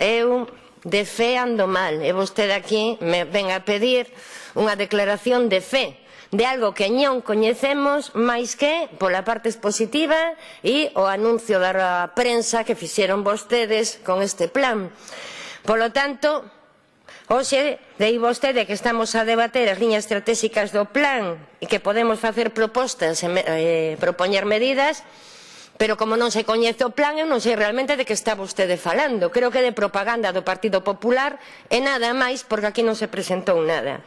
eu de fe ando mal e vostede aquí me ven a pedir unha declaración de fe de algo que non coñecemos máis que pola parte expositiva e o anuncio da prensa que fixeron vostedes con este plan. Polo tanto, hoxe dei vostede que estamos a debater as liñas estratégicas do plan e que podemos facer propostas e eh, propoñer medidas pero como non se coñece o plan eu non sei realmente de que está vostede falando. Creo que de propaganda do Partido Popular e nada máis porque aquí non se presentou nada.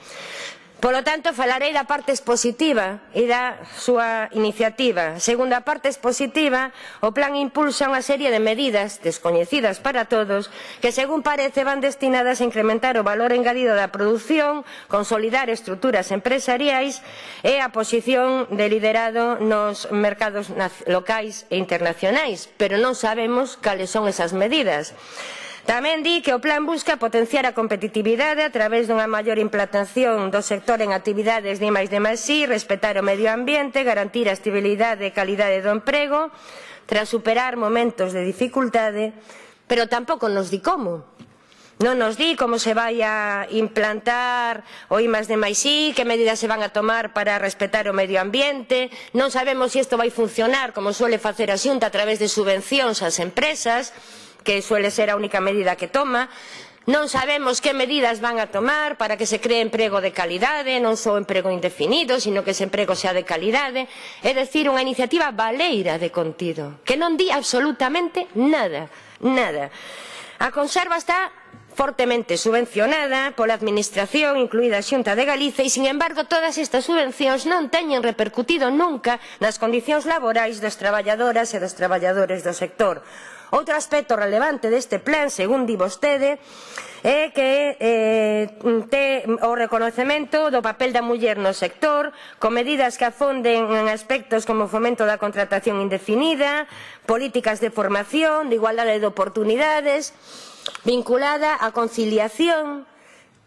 Polo tanto, falarei da parte expositiva e da súa iniciativa. Segundo a parte expositiva, o plan impulsa unha serie de medidas descoñecidas para todos que, según parece, van destinadas a incrementar o valor engadido da produción, consolidar estruturas empresariais e a posición de liderado nos mercados locais e internacionais, pero non sabemos cales son esas medidas. Tamén di que o plan busca potenciar a competitividade a través dunha maior implantación do sector en actividades de máis de máis sí, respetar o medio ambiente, garantir a estabilidade e calidade do emprego, tras superar momentos de dificultade, pero tampouco nos di como. Non nos di como se vai a implantar o I de máis I, que medidas se van a tomar para respetar o medio ambiente, non sabemos se si isto vai funcionar como suele facer a Xunta a través de subvencións ás empresas, que suele ser a única medida que toma, Non sabemos que medidas van a tomar para que se cree emprego de calidade, non só emprego indefinido, sino que ese emprego sea de calidade. É dicir, unha iniciativa baleira de contido, que non di absolutamente nada, nada. A conserva está fortemente subvencionada pola Administración, incluída a Xunta de Galicia, e, sin embargo, todas estas subvencións non teñen repercutido nunca nas condicións laborais das traballadoras e dos traballadores do sector Outro aspecto relevante deste plan, segundo di vostede, é que eh, te o reconocemento do papel da muller no sector, con medidas que afonden en aspectos como o fomento da contratación indefinida, políticas de formación, de igualdade de oportunidades, vinculada á conciliación.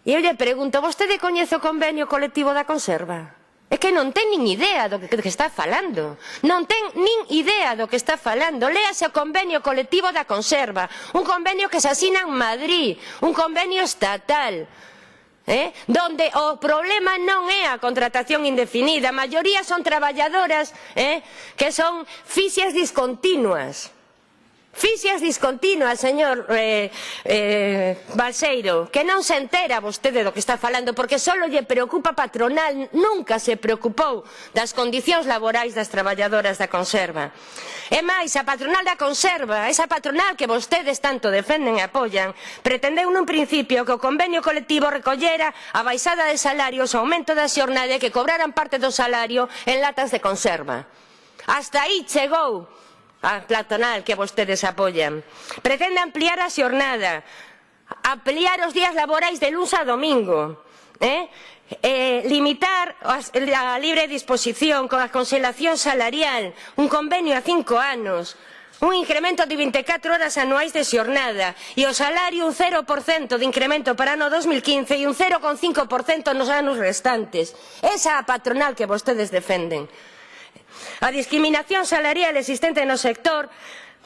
E eu lle pregunto, vostede coñece o convenio colectivo da conserva? É que non ten nin idea do que, do que está falando. Non ten nin idea do que está falando. Léase o convenio colectivo da conserva. Un convenio que se asina en Madrid. Un convenio estatal. Eh? Donde o problema non é a contratación indefinida. A maioría son traballadoras eh? que son fixas discontinuas Fixias discontinuas, señor eh, eh, Balseiro, que non se entera vostede do que está falando, porque só lle preocupa patronal, nunca se preocupou das condicións laborais das traballadoras da conserva. E máis, a patronal da conserva, esa patronal que vostedes tanto defenden e apoian, pretendeu nun principio que o convenio colectivo recollera a baixada de salarios, o aumento da xornada e que cobraran parte do salario en latas de conserva. Hasta aí chegou a platonal que vostedes apoian. Pretende ampliar a xornada, ampliar os días laborais de luns a domingo, eh? Eh, limitar a libre disposición con a conselación salarial, un convenio a cinco anos, un incremento de 24 horas anuais de xornada e o salario un 0% de incremento para ano 2015 e un 0,5% nos anos restantes. Esa é a patronal que vostedes defenden. A discriminación salarial existente no sector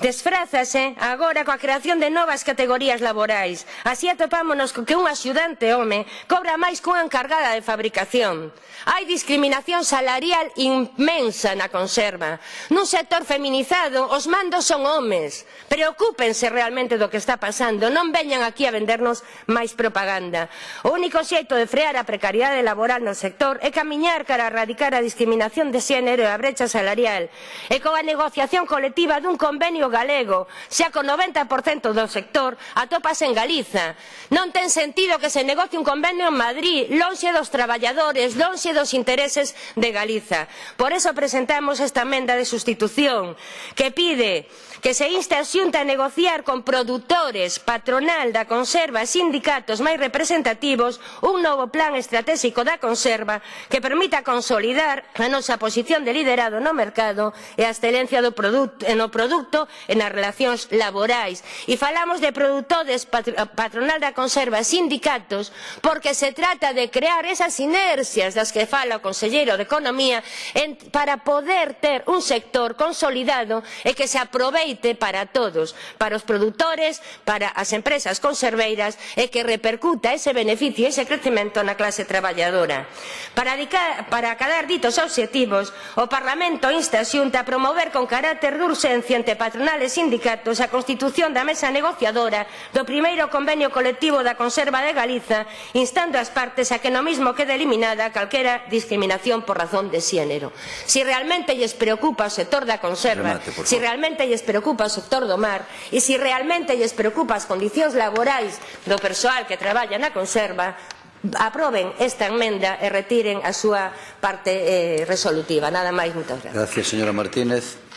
Desfrázase agora coa creación de novas categorías laborais. Así atopámonos co que un axudante home cobra máis cunha encargada de fabricación. Hai discriminación salarial inmensa na conserva. Nun sector feminizado, os mandos son homes. Preocúpense realmente do que está pasando. Non veñan aquí a vendernos máis propaganda. O único xeito de frear a precariedade laboral no sector é camiñar cara a erradicar a discriminación de xénero e a brecha salarial. E coa negociación colectiva dun convenio galego, xa con 90% do sector, atopase en Galiza. Non ten sentido que se negocie un convenio en Madrid, lonxe dos traballadores, lonxe dos intereses de Galiza. Por eso presentamos esta emenda de sustitución que pide que se inste a xunta a negociar con produtores, patronal da conserva e sindicatos máis representativos un novo plan estratégico da conserva que permita consolidar a nosa posición de liderado no mercado e a excelencia do produto, no produto e nas relacións laborais. E falamos de produtores, patronal da conserva e sindicatos porque se trata de crear esas inercias das que fala o Conselleiro de Economía en, para poder ter un sector consolidado e que se aproveite aceite para todos, para os produtores, para as empresas conserveiras e que repercuta ese beneficio e ese crecemento na clase traballadora. Para, para acadar ditos obxectivos, o Parlamento insta a Xunta a promover con carácter de urxencia entre patronales e sindicatos a constitución da mesa negociadora do primeiro convenio colectivo da conserva de Galiza, instando as partes a que no mismo quede eliminada calquera discriminación por razón de xénero. Si realmente lles preocupa o sector da conserva, Remate, si realmente lles preocupa preocupa o sector do mar e se realmente lles preocupa as condicións laborais do persoal que traballa na conserva aproben esta enmenda e retiren a súa parte eh, resolutiva. Nada máis, moitas gracias. Gracias, señora Martínez.